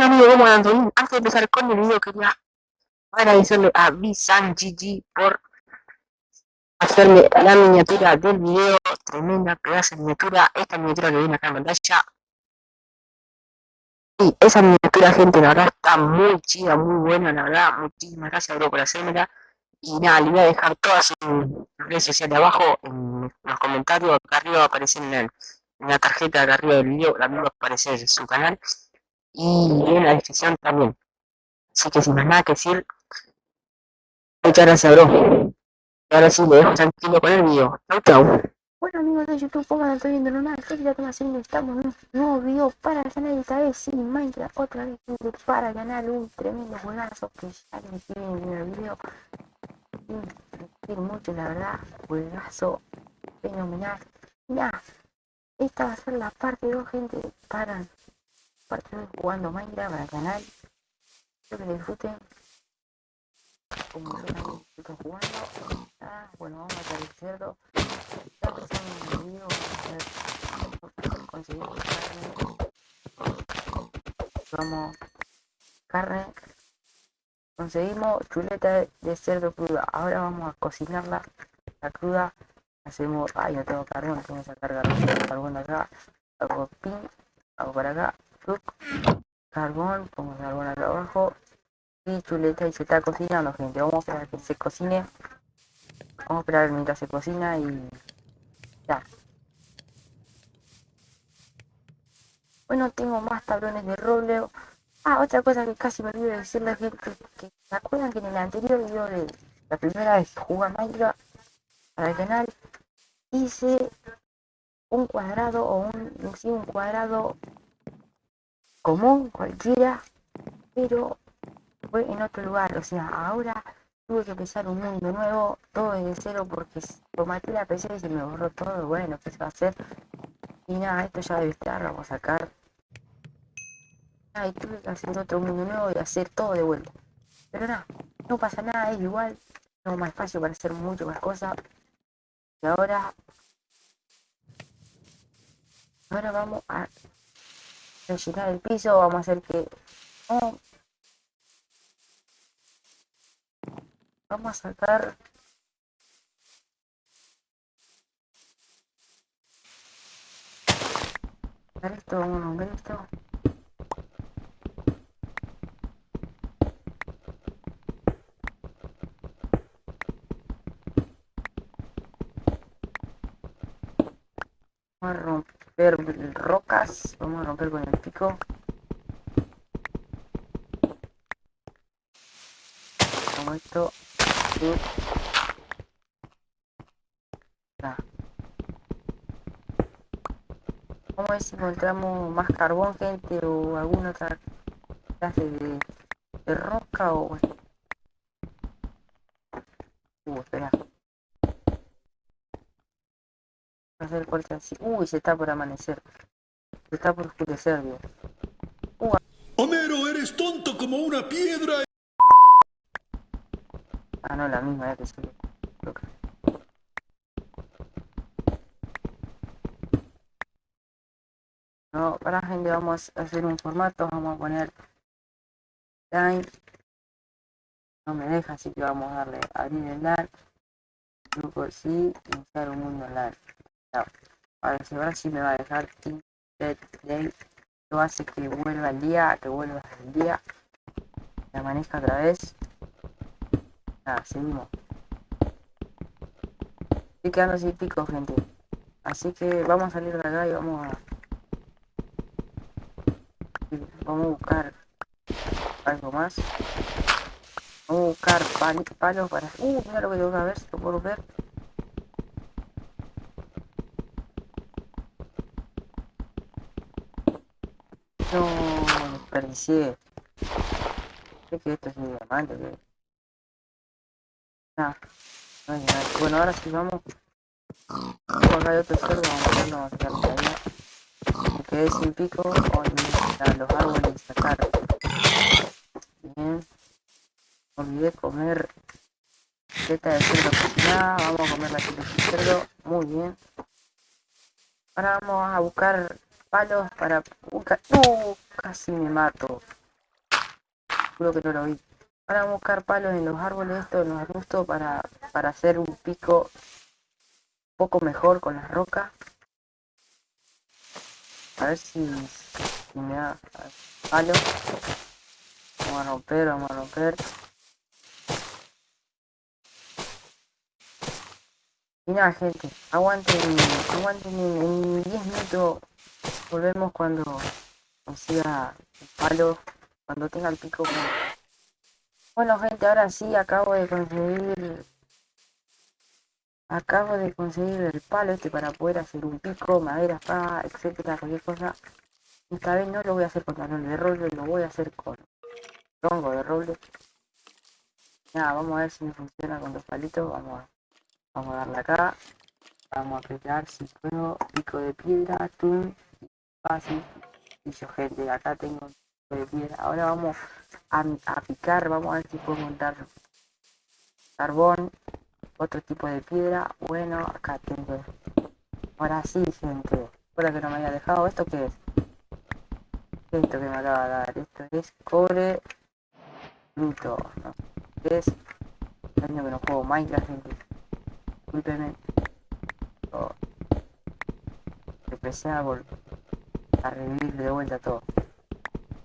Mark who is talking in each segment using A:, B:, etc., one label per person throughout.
A: Bueno amigos, ¿cómo andan? Antes de empezar con el video quería agradecerle a Gigi por hacerme la miniatura del video, tremenda pedazo de miniatura, esta miniatura que viene acá en pantalla. Y esa miniatura gente, la verdad está muy chida, muy buena, la verdad, muchísimas gracias bro por hacérmela. Y nada, le voy a dejar todas sus redes sociales abajo en los comentarios, acá arriba aparecen en, la tarjeta de arriba del video, también va a aparecer su canal y en la descripción también. Así que sin más nada que decir, muchas gracias, bro. Y ahora sí, me dejo tranquilo con el video. Chau, chau.
B: Bueno amigos de YouTube, como no estoy viendo nada, que ya haciendo, estamos en un nuevo video para el canal, esta vez sin Minecraft, otra vez para ganar un tremendo juegazo que ya les en el video. Mucho, la verdad, juegazo fenomenal. Ya, esta va a ser la parte 2, gente, para partidos jugando Minecraft al canal. Espero que disfruten. Como ven estoy jugando. Ah, bueno, vamos a hacer el cerdo. Ya empezamos el video. Conseguir carne. Vamos, carne. Conseguimos chuleta de cerdo cruda. Ahora vamos a cocinarla. La cruda. Hacemos. Ay, no tengo carbón. Tengo que sacar carbón. Carbón de acá. Hago pin. Hago para acá carbón, pongo carbón acá abajo y chuleta y se está cocinando gente, vamos a esperar que se cocine. Vamos a esperar mientras se cocina y ya. Bueno tengo más tablones de roble. Ah otra cosa que casi me olvidé de decirle gente que se acuerdan que en el anterior video de la primera vez que jugué Minecraft para el canal hice un cuadrado o un, sí, un cuadrado común, cualquiera, pero fue en otro lugar, o sea, ahora tuve que empezar un mundo nuevo, todo desde cero, porque tomaté la PC y se me borró todo, bueno, ¿qué se va a hacer? Y nada, esto ya debe estar, vamos a sacar. y tuve que hacer otro mundo nuevo y hacer todo de vuelta. Pero nada, no pasa nada, es igual, tengo más espacio para hacer mucho más cosas. Y ahora... Ahora vamos a rellenar el piso, vamos a hacer que... Vamos a sacar... esto, vamos a romper esto. Vamos a romper rocas, vamos a romper con el pico. Como esto. Y... Vamos a ver si encontramos más carbón, gente, o alguna otra clase de roca o... Uh, espera. Hacer corte así. Uy, se está por amanecer. Se está por oscurecer, Dios.
C: Homero, eres tonto como una piedra.
B: Ah, no, la misma, ya que se No, para gente, vamos a hacer un formato, vamos a poner time. No me deja, así que vamos a darle a abrir el LAN. Grupo sí, iniciar un mundo LAN. Ahora, si ahora sí me va a dejar Day. Lo hace que vuelva el día, que vuelva el día. Que amanezca otra vez. Nada, seguimos. Estoy quedando sin pico, gente. Así que vamos a salir de acá y vamos a... Vamos a buscar algo más. Vamos a buscar palos para... Uh, mira lo que tengo que ver, si lo puedo ver. No, desperdicié. Creo que esto es mi diamante. Bueno, ahora sí vamos. Hay otro cerdo, vamos a verlo, vamos a sacar todavía. Me quedé sin pico, a los árboles sacar. Bien. Olvidé comer teta de cerdo cocinada, vamos a comer la teta de cerdo, muy bien. Ahora vamos a buscar palos para buscar... ¡Uh! Casi me mato. juro que no lo vi. Ahora a buscar palos en los árboles estos, en los arbustos, para, para hacer un pico un poco mejor con las rocas. A ver si, si me da palo. Vamos a romper, vamos a romper. Y nada, gente, aguanten, aguanten en 10 minutos. Volvemos cuando consiga el palo, cuando tenga el pico. Bueno, gente, ahora sí acabo de conseguir. Acabo de conseguir el palo este para poder hacer un pico, madera, espada, etcétera, cualquier cosa. Esta vez no lo voy a hacer con talón de roble, lo voy a hacer con tronco de roble. Nada, vamos a ver si me funciona con los palitos. Vamos a Vamos a darle acá. Vamos a apretar si puedo. Pico de piedra, tum. Fácil. Yo gente, acá tengo de piedra. Ahora vamos a, picar. Vamos a ver si puedo montar carbón. Otro tipo de piedra. Bueno, acá tengo. Ahora sí, gente. Ahora que no me haya dejado. ¿Esto qué es? Esto que me acaba de dar. Esto es cobre bruto. ¿no? Es. Año que no juego Minecraft, gente discúlpeme. Oh. Empecé a, a revivir de vuelta todo.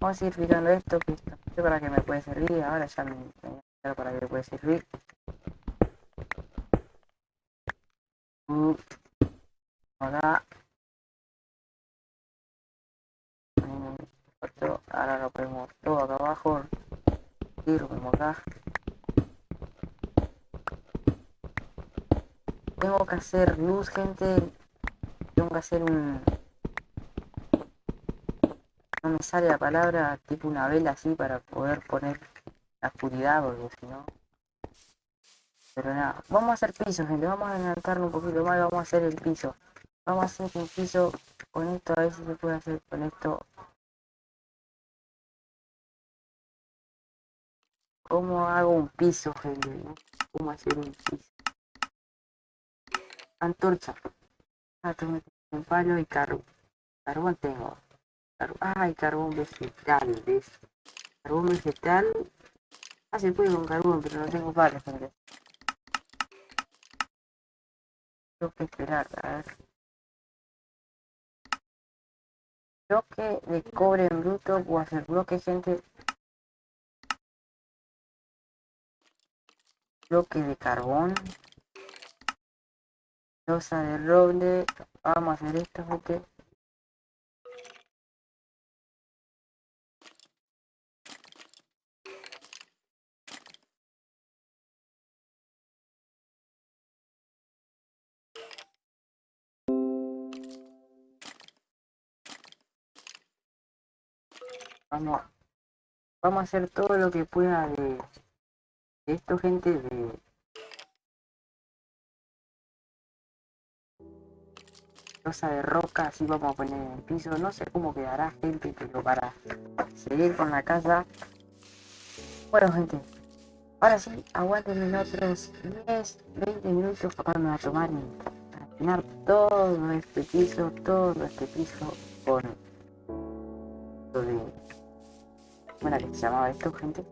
B: Vamos a ir picando esto, que no sé para qué me puede servir, ahora ya me, me para qué me puede servir. Uh. Acá. Ahora lo ponemos todo acá abajo. Y lo ponemos acá. Tengo que hacer luz, gente. Tengo que hacer un... Me sale la palabra, tipo una vela así para poder poner la oscuridad, porque si no... Pero nada, vamos a hacer piso, gente. Vamos a adelantarlo un poquito más vamos a hacer el piso. Vamos a hacer un piso con esto, a ver si se puede hacer con esto. ¿Cómo hago un piso, gente? ¿Cómo hacer un piso? antorcha. Ah, un palo y carbón. Carbón tengo. Ah, y carbón vegetal, ¿ves? Carbón vegetal. Ah, se puede con carbón, pero no tengo palos, gente. Tengo que esperar, a ver. Bloque de cobre en bruto, puedo hacer bloque, gente. Bloque de carbón losa de roble vamos a hacer esto gente vamos a hacer todo lo que pueda de, esto gente de losa de roca, así vamos a poner en el piso, no sé cómo quedará gente, pero para seguir con la casa. Bueno gente, ahora sí, aguanten otros 10, 20 minutos para a tomar y todo este piso, todo este piso con bueno que se llamaba esto gente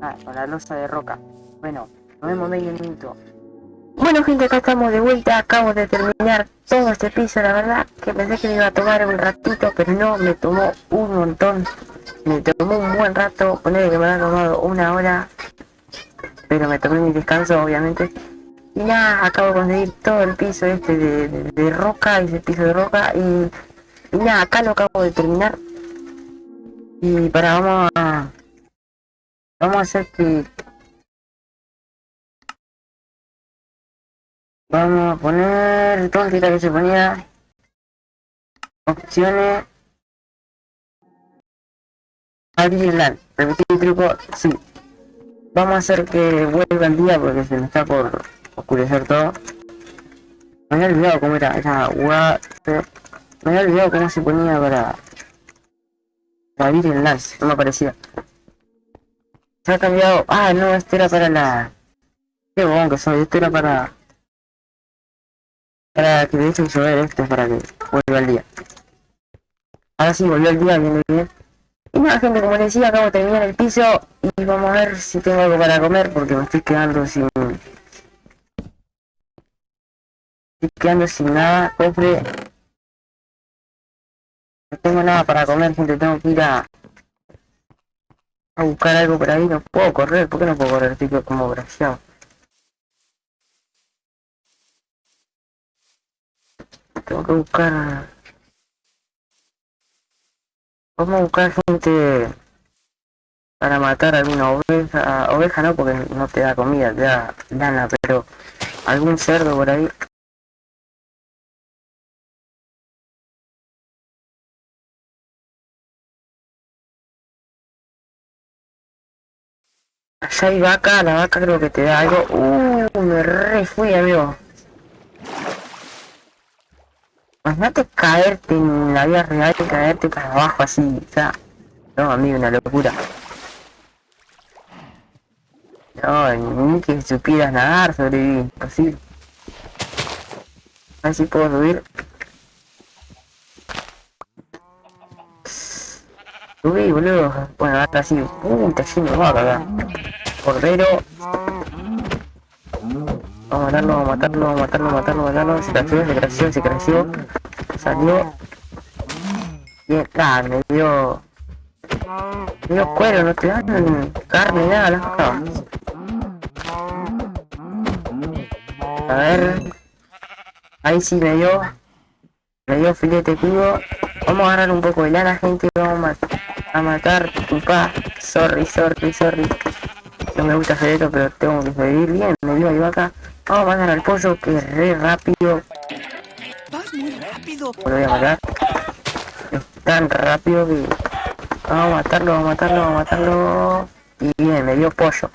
B: ah, con la losa de roca. Bueno nos vemos medio minuto. Bueno gente, acá estamos de vuelta, acabo de terminar todo este piso, la verdad que pensé que me iba a tomar un ratito, pero no, me tomó un montón, me tomó un buen rato, poner que me ha tomado una hora, pero me tomé mi descanso obviamente, y nada, acabo de conseguir todo el piso este de, roca, ese piso de roca, y, y nada, acá lo acabo de terminar, y para vamos a, vamos a hacer que Vamos a poner tóntica que se ponía. Opciones. Abrir el Repetir el truco. Sí. Vamos a hacer que vuelva el día porque se me está por oscurecer todo. Me había olvidado cómo era. Era Me había olvidado cómo se ponía para... El lance. No me aparecía. Se ha cambiado. Ah, no, este era para la... Qué bon que soy. Este era para para que deje de llover esto para que vuelva al día. Ahora sí, volvió el día, viene bien. Y nada, gente, como les decía, acabo de terminar el piso y vamos a ver si tengo algo para comer porque me estoy quedando sin... Estoy quedando sin nada, cofre. No tengo nada para comer, gente, tengo que ir a... A buscar algo por ahí, no puedo correr, ¿por qué no puedo correr? Estoy como graciado. Tengo que buscar... Vamos a buscar gente para matar alguna oveja, oveja no porque no te da comida, te da lana, pero algún cerdo por ahí. Allá hay vaca, la vaca creo que te da algo. Uh, me re fui, amigo. Imagínate caerte en la vida real y caerte para abajo así, o sea, no, amigo, una locura. No, ni que supieras nadar, sobreviví, imposible. A si puedo subir. Subí, boludo. Bueno, hasta así. Uh, está lleno de vaca acá. Cordero. Vamos a matarlo, vamos a matarlo, vamos a matarlo, matarlo, matarlo. Se creció, se creció, se creció. Salió. Bien, me dio. Dio cuero, no te dan carne, nada, las cosas. A ver. Ahí sí me dio. Me dio filete crudo. Vamos a agarrar un poco de lana, gente. Vamos a, matar tu pa. Sorry, sorry, sorry. No me gusta hacer esto, pero tengo que vivir bien. Me dio ahí vaca. Vamos a matar al pollo que es re rápido.
C: Vas muy rápido.
B: Lo voy a matar. Es tan rápido que... Vamos a matarlo, vamos a matarlo, vamos a matarlo. Y bien, me dio pollo.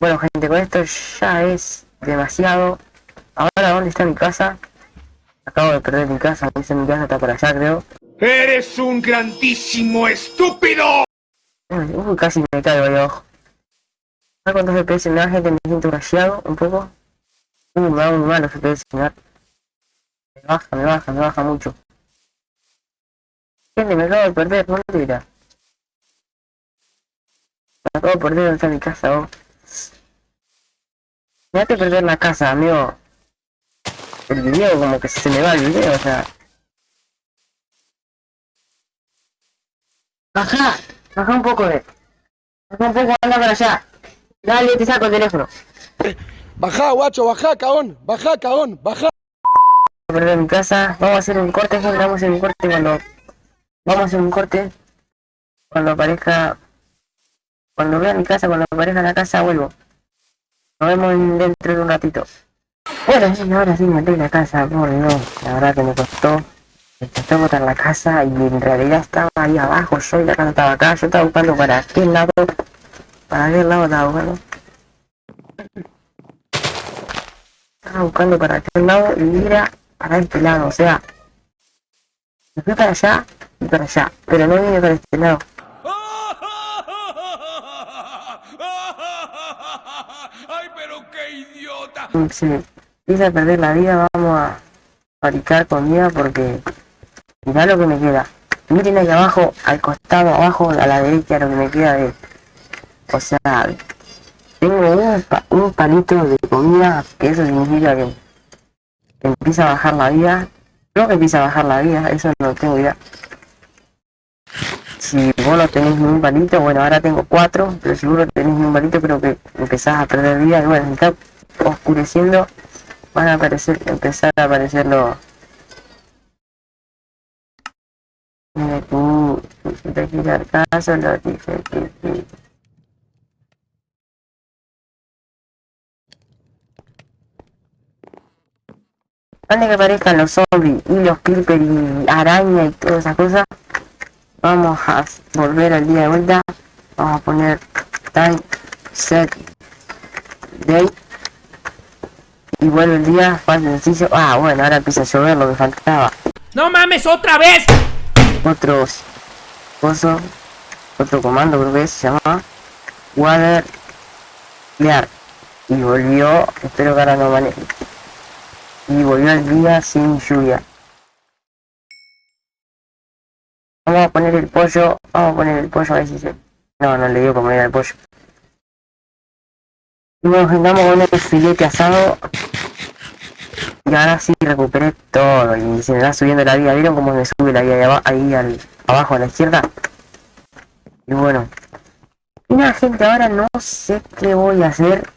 B: Bueno gente, con esto ya es demasiado. Ahora, ¿dónde está mi casa? Acabo de perder mi casa, sé mi casa, está por allá creo.
C: ¡Eres un grandísimo estúpido!
B: Uy, casi me caigo ahí abajo. ¿Sabes cuántos FPS me da gente? Me siento rayado un poco. Uy, me da muy mal los FPS, me da. Me baja, me baja, me baja mucho. Gente, me acabo de perder, no mentira. Me acabo de perder donde está mi casa, vos. Me hace perder la casa, amigo. El video, como que se me va el video, o sea. Baja, baja un poco de. Baja un poco, anda para allá. Dale, te saco el teléfono.
C: Baja, guacho, baja, caón, baja, caón, baja.
B: Voy a perder mi casa. Vamos a hacer un corte, gente, vamos a hacer un corte cuando. Vamos a hacer un corte. Cuando aparezca. Cuando vea mi casa, cuando aparezca la casa, vuelvo. Nos vemos dentro de un ratito. Bueno, sí, ahora sí me la casa, por Dios. La verdad que me costó. Costó botar la casa y en realidad estaba ahí abajo. Yo la casa estaba acá. Yo estaba buscando para aquel lado. Para aquel lado estaba buscando. Estaba buscando para aquel lado y era para este lado. O sea, me fui para allá y para allá. Pero no vine para este lado.
C: ¡Ay, pero qué idiota!
B: si empieza a perder la vida, vamos a fabricar comida porque mirá lo que me queda. Miren ahí abajo, al costado, abajo, a la derecha, lo que me queda de... O sea, tengo un, un palito de comida, que eso significa que, que empieza a bajar la vida. Creo que empieza a bajar la vida, eso no tengo idea. Si vos no tenés ni un palito, bueno, ahora tengo cuatro, pero vos no tenés ni un palito, creo que empezás a perder vida. Y bueno, está oscureciendo, van a aparecer, empezar a aparecer los... Si te quiero caso, lo dije que sí. Antes que aparezcan los zombies y los creepers y araña y todas esas cosas, vamos a volver al día de vuelta. Vamos a poner time set day y vuelve el día fácil sencillo. Ah, bueno, ahora empieza a llover lo que faltaba.
D: ¡No mames, otra vez!
B: Otros coso, otro comando creo que se llama water clear y volvió, espero que ahora no maneje. Y volvió el día sin lluvia. Vamos a poner el pollo, vamos a poner el pollo a ver si se... No, no le dio como era el pollo. Y vamos a poner el filete asado. Y ahora sí recuperé todo y se me va subiendo la vida. ¿Vieron cómo me sube la vida de aba- ahí abajo a la izquierda? Y bueno. Y nada, gente, ahora no sé qué voy a hacer.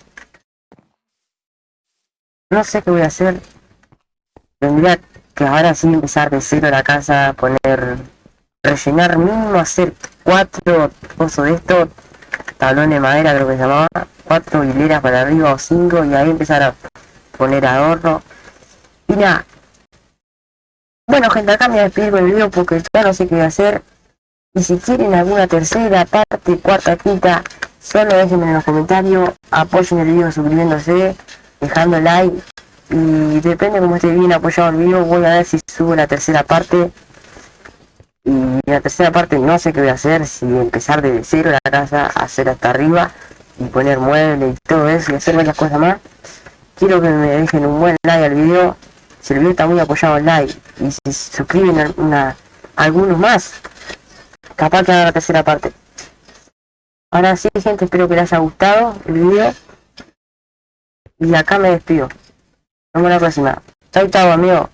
B: No sé qué voy a hacer. Tendría que ahora sí empezar de cero la casa, poner, rellenar mínimo, hacer cuatro cosas de esto, tablón de madera creo que se llamaba, cuatro hileras para arriba o cinco y ahí empezar a poner adorno. Y nada. Bueno gente, acá me con el video porque ya no sé qué voy a hacer. Y si quieren alguna tercera parte, cuarta, quinta, solo déjenme en los comentarios, apoyen el video suscribiéndose, dejando like. Y depende cómo esté bien apoyado el video voy a ver si subo la tercera parte. Y la tercera parte no sé qué voy a hacer si empezar desde cero la casa hacer hasta arriba y poner muebles y todo eso y hacer varias cosas más. Quiero que me dejen un buen like al video si el video está muy apoyado el like y si se suscriben algunos más capaz que haga la tercera parte ahora sí gente espero que les haya gustado el video y acá me despido nos vemos la próxima. Chau, chau, amigo.